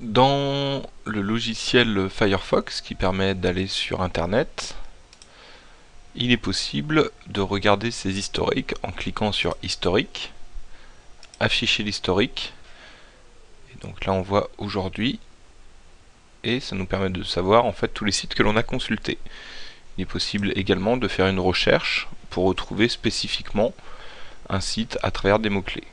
Dans le logiciel Firefox qui permet d'aller sur internet, il est possible de regarder ses historiques en cliquant sur historique, afficher l'historique, donc là on voit aujourd'hui, et ça nous permet de savoir en fait tous les sites que l'on a consultés. Il est possible également de faire une recherche pour retrouver spécifiquement un site à travers des mots-clés.